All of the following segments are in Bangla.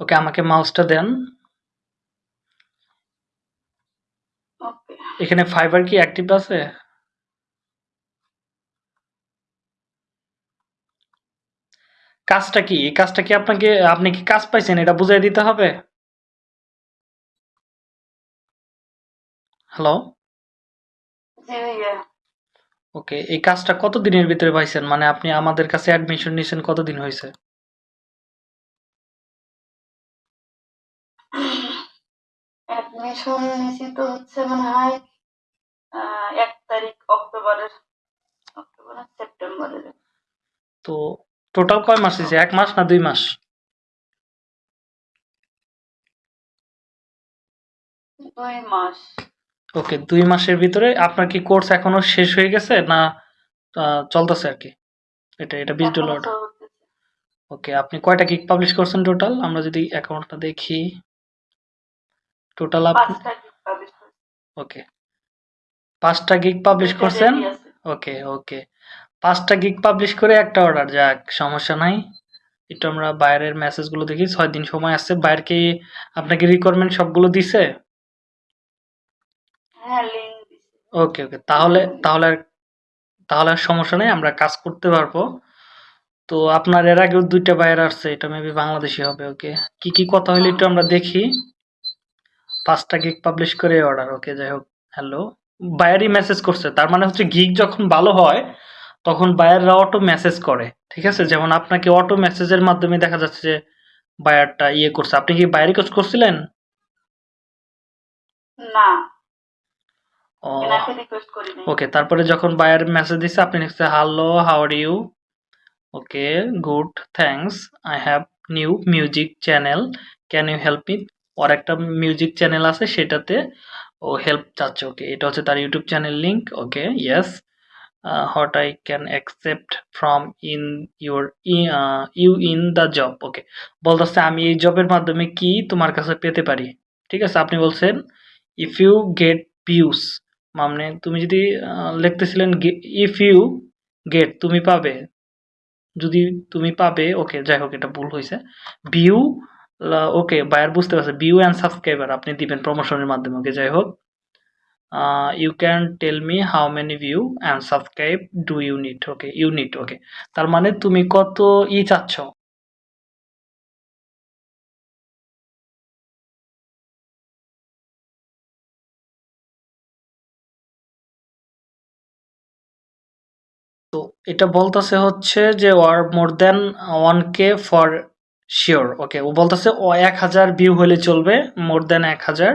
ওকে আমাকে মাউসটা দেন। এখানে ফাইবার কি অ্যাক্টিভ আছে? কাজটা কি? এই কাজটা কি আপনাকে আপনি কি কাজ পাইছেন? এটা বুঝাই দিতে হবে? হ্যালো? ওকে এই কাজটা কত দিনের ভিতরে পাইছেন? মানে আপনি আমাদের কাছে অ্যাডমিশন নিয়েছেন কতদিন হয়েছে অ্যাডমিশন নিয়েছি তো হচ্ছে মনে হয় এক তারিখ অক্টোবরের অক্টোবর সেপ্টেম্বরের। তো টোটাল কয় মাস হয়েছে? এক মাস না দুই মাস? দুই মাস। ওকে দুই মাসের ভিতরে আপনার কি কোর্স এখনও শেষ হয়ে গেছে না চলতেছে আর কি? এটা এটা বিশ ডলার ওকে আপনি কয়টা গিগ পাবলিশ করছেন টোটাল আমরা যদি অ্যাকাউন্টটা দেখি। টোটাল আপনি ওকে পাঁচটা গিগ পাবলিশ করছেন? ওকে ওকে পাঁচটা গিগ পাবলিশ করে একটা অর্ডার যাক সমস্যা নাই। একটু আমরা বাইরের মেসেজগুলো দেখি ছয় দিন সময় আসছে বাইরে কি আপনাকে রিকোয়ারমেন্ট সবগুলো দিছে? ওকে ওকে তাহলে তাহলে আর তাহলে আর সমস্যা নেই আমরা কাজ করতে পারব। তো আপনার এর আগেও দুইটা বাইরে আসছে এটা মেবি বাংলাদেশি হবে ওকে কি কি কথা হইল একটু আমরা দেখি। পাঁচটা গিগ পাবলিশ করে অর্ডার ওকে যাই হোক হ্যালো বায়ারই মেসেজ করছে তার মানে হচ্ছে গিগ যখন ভালো হয় তখন বায়াররা অটো মেসেজ করে ঠিক আছে? যেমন আপনাকে অটো মেসেজের মাধ্যমে দেখা যাচ্ছে যে বায়ারটা ইয়ে করছে আপনি কি বাইরে কাজ করছিলেন? না। ওকে তারপরে যখন বায়ার মেসেজ দিছে আপনি লিখছে hello how are you okay good thanks I have new music channel can you help me ওর একটা মিউজিক চ্যানেল আছে, সেটাতে ও হেল্প চাচ্ছে ওকে এটা হচ্ছে তার YouTube channel link okay yes what I can accept from in your you in the job okay বলতেছে, আমি এই জবের মাধ্যমে কি তোমার কাছে পেতে পারি? ঠিক আছে, আপনি বলছেন ইফ ইউ গেট ভিউস মানে তুমি যদি লিখতেছিলেন ইফ ইউ গেট তুমি পাবে। যদি তুমি পাবে ওকে যাই হোক, এটা ভুল হয়েছে ভিউ ওকে, বায়ার বুঝতে পারছে। ভিউ অ্যান্ড সাবস্ক্রাইবার, আপনি দিবেন প্রমোশনের মাধ্যমে, ওকে, যাই হোক। You can tell me how many view and subscribe do unit okay unit okay. তার মানে তুমি কত ই চাচ্ছ? তো এটা বলতেছে হচ্ছে যে war more than one K for sure okay ও বলতেছে, ও এক হাজার ভিউ হলে চলবে মোর দেন এক হাজার।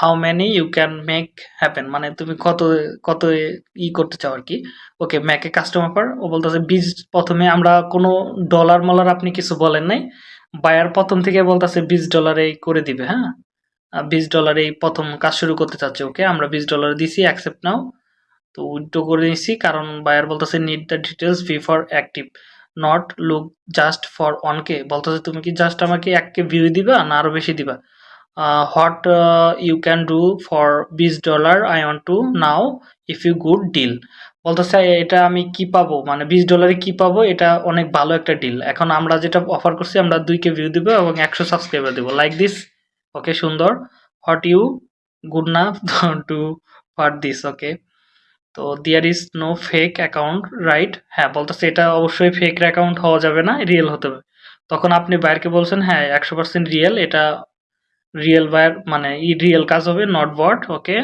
How many you can make happen মানে তুমি কত কত ই করতে চাও আর কি? ওকে ম্যাকে কাস্টমার পার ও বলতেছে, বীজ প্রথমে আমরা কোনো ডলার মলার আপনি কিছু বলেন নাই। বায়ার প্রথম থেকে বলতেছে বিশ ডলারে করে দিবে হ্যাঁ? বিশ ডলারে প্রথম কাজ শুরু করতে চাচ্ছে ওকে আমরা বিশ ডলার দিছি অ্যাকসেপ্ট নাও। তো উইথড্র করে নিছি, কারণ বায়ার বলতেছে need the details fee for active not look just for one K বলতেছে, তুমি কি জাস্ট আমাকে এক কে ভিউ দিবা না আরও বেশি দিবা? What you can do for বিশ dollar I want to now if you good deal বলতেছে, এটা আমি কি পাবো? মানে বিশ ডলারে কি পাবো? এটা অনেক ভালো একটা ডিল এখন আমরা যেটা অফার করছি, আমরা দুই কে ভিউ দিব এবং একশো সাবস্ক্রাইবার দেবো। লাইক দিস ওকে সুন্দর। হোয়াট ইউ গুড না টু ফর দিস ওকে তো there is no fake account right হ্যাঁ বলতেছে এটা অবশ্যই ফেক অ্যাকাউন্ট হওয়া যাবে না রিয়েল হতে হবে। তখন আপনি বাইরকে বলছেন হ্যাঁ একশো পার্সেন্ট রিয়েল এটা রিয়েল বায়ার মানে ই রিয়েল কাজ হবে নট বট ওকে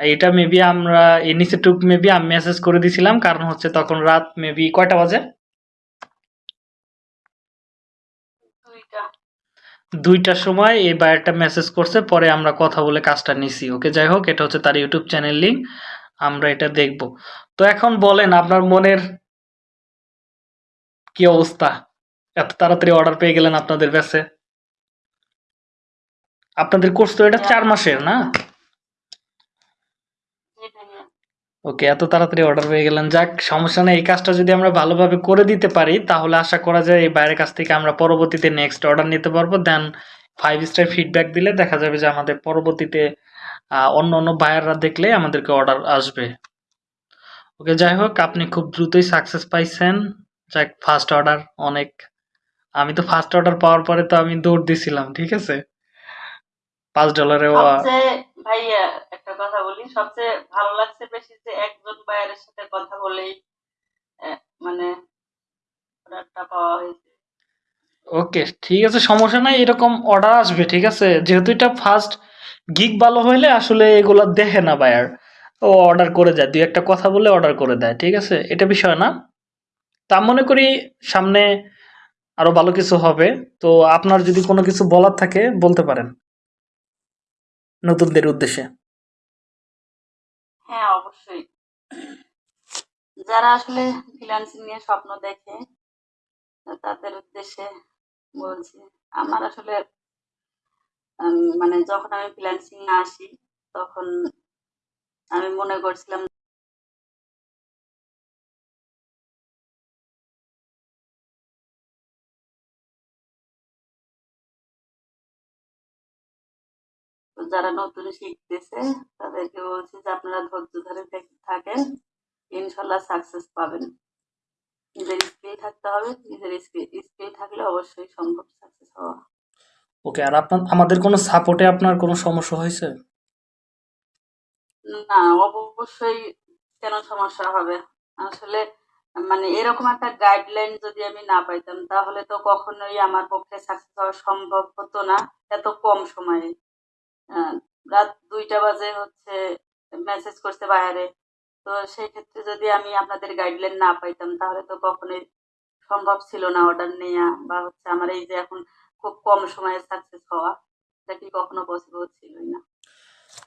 এটা মেবি আমরা এই নিচে টুক মেবি আমি মেসেজ করে দিছিলাম কারণ হচ্ছে তখন রাত মেবি কয়টা বাজে? দুইটার সময় এই বায়ারটা মেসেজ করছে পরে আমরা কথা বলে কাজটা নিছি ওকে যাই হোক এটা হচ্ছে তার ইউটিউব চ্যানেল লিঙ্ক আমরা এটা দেখব। তো এখন বলেন আপনার মনের কি অবস্থা? এত তাড়াতাড়ি অর্ডার পেয়ে গেলেন আপনাদের কাছে। আপনাদের কোর্স তো এটা চার মাসের না? ওকে এত তাড়াতাড়ি অর্ডার পেয়ে গেলেন। যাক সমস্যা নেই। এই কাজটা যদি আমরা ভালোভাবে করে দিতে পারি তাহলে আশা করা যায় এই বাইরের কাছ থেকে আমরা পরবর্তীতে নেক্সট অর্ডার নিতে পারব। দেন ফাইভ স্টার ফিডব্যাক দিলে দেখা যাবে যে আমাদের পরবর্তীতে অন্য অন্য বায়াররা দেখলে আমাদেরকে অর্ডার আসবে। ওকে যাই হোক আপনি খুব দ্রুতই সাকসেস পাইছেন। যাক ফার্স্ট অর্ডার অনেক। আমি তো ফার্স্ট অর্ডার পাওয়ার পরে তো আমি দৌড় দিছিলাম ঠিক আছে? পাঁচ ডলারে ভাইয়া একটা কথা বলি। সবচেয়ে ভালো লাগছে বেশি যে একজন বায়ারের সাথে কথা বলেই মানে অর্ডারটা পাওয়া হয়েছে। ওকে ঠিক আছে সমস্যা নাই এরকম অর্ডার আসবে ঠিক আছে? যেহেতু এটা ফার্স্ট গিগ ভালো হইলে আসলে এগুলা দেখে না বায়ার ও অর্ডার করে দেয়, দুই একটা কথা বলে অর্ডার করে দেয়, ঠিক আছে? এটা বিষয় না। তা মনে করি সামনে আরও ভালো কিছু হবে। তো আপনার যদি কোনো কিছু বলার থাকে বলতে পারেন। নতুনদের উদ্দেশ্যে। হ্যাঁ অবশ্যই। যারা আসলে ফ্রিল্যান্সিং নিয়ে স্বপ্ন দেখে, তাদের উদ্দেশ্যে বলছি, আমার আসলে মানে যখন আমি ফ্রিল্যান্সিং আসি, তখন আমি মনে করছিলাম যারা নতুন শিখতেছে, তাদেরকে বলছি যে আপনারা ধৈর্য ধরে থাকেন, ইনশাল্লাহ সাকসেস পাবেন। নিজের স্কিল থাকতে হবে, নিজের স্কিল থাকলে অবশ্যই সম্ভব সাকসেস হওয়া। ওকে, আর আপনার, আমাদের কোনো সাপোর্টে আপনার কোনো সমস্যা হয়েছে? না, অবশ্যই কেন সমস্যা হবে? আসলে মানে এরকম একটা গাইডলাইন যদি আমি না পাইতাম, তাহলে তো কখনোই আমার পক্ষে সাকসেস হওয়া সম্ভব হতো না, এত কম সময়ে। রাত দুইটা বাজে হচ্ছে মেসেজ করছে বাইরে। তো সেই ক্ষেত্রে যদি আমি আপনাদের গাইডলাইন না পাইতাম, তাহলে তো কখনোই সম্ভব ছিল না অর্ডার নেওয়া বা হচ্ছে আমার এই যে এখন খুব কম সময়ে সাকসেস হওয়া এটা কি কখনো পসিবল ছিলই না।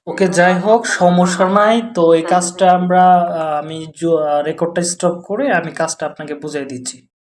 ওকে যাই হোক সমস্যা নাই তো এই কাজটা আমরা আমি রেকর্ডটা স্টপ করে আমি কাজটা আপনাকে বুঝিয়ে দিচ্ছি।